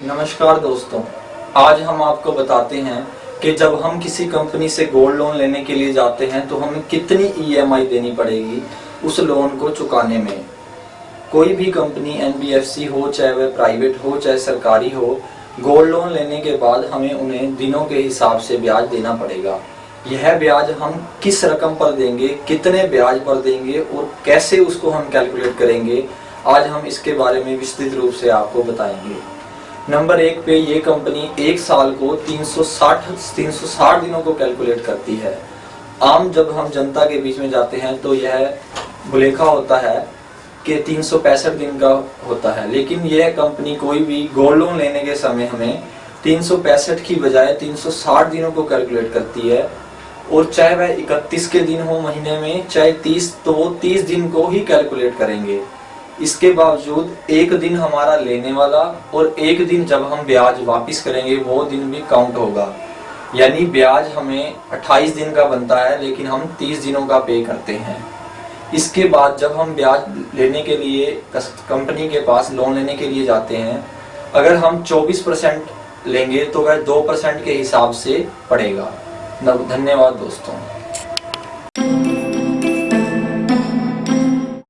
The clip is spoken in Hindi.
नमस्कार दोस्तों, आज हम आपको बताते हैं कि जब हम किसी कंपनी से गोल्ड लोन लेने के लिए जाते हैं तो हमें कितनी ईएमआई देनी पड़ेगी उस लोन को चुकाने में। कोई भी कंपनी एनबीएफसी हो, चाहे वह प्राइवेट हो, चाहे सरकारी हो, गोल्ड लोन लेने के बाद हमें उन्हें दिनों के हिसाब से ब्याज देना पड़ेगा। यह ब्याज हम किस रकम पर देंगे, कितने ब्याज पर देंगे और कैसे उसको हम कैलकुलेट करेंगे आज हम इसके बारे में विस्तृत रूप से आपको बताएँगे। नंबर एक पे ये कंपनी एक साल को 360 360 दिनों को कैलकुलेट करती है। आम जब हम जनता के बीच में जाते हैं तो यह बुलेखा होता है कि तीन दिन का होता है। लेकिन यह कंपनी कोई भी गोल्ड लोन लेने के समय हमें तीन सौ पैंसठ की बजाय 360 दिनों को कैलकुलेट करती है। और चाहे वह 31 के दिन हो महीने में, चाहे 30 तो वो 30 दिन को ही कैलकुलेट करेंगे। इसके बावजूद एक दिन हमारा लेने वाला और एक दिन जब हम ब्याज वापस करेंगे, वो दिन भी काउंट होगा। यानी ब्याज हमें 28 दिन का बनता है, लेकिन हम 30 दिनों का पे करते हैं। इसके बाद जब हम ब्याज लेने के लिए कंपनी के पास लोन लेने के लिए जाते हैं, अगर हम 24 परसेंट लेंगे तो वह 2 परसेंट के हिसाब से पड़ेगा। धन्यवाद दोस्तों।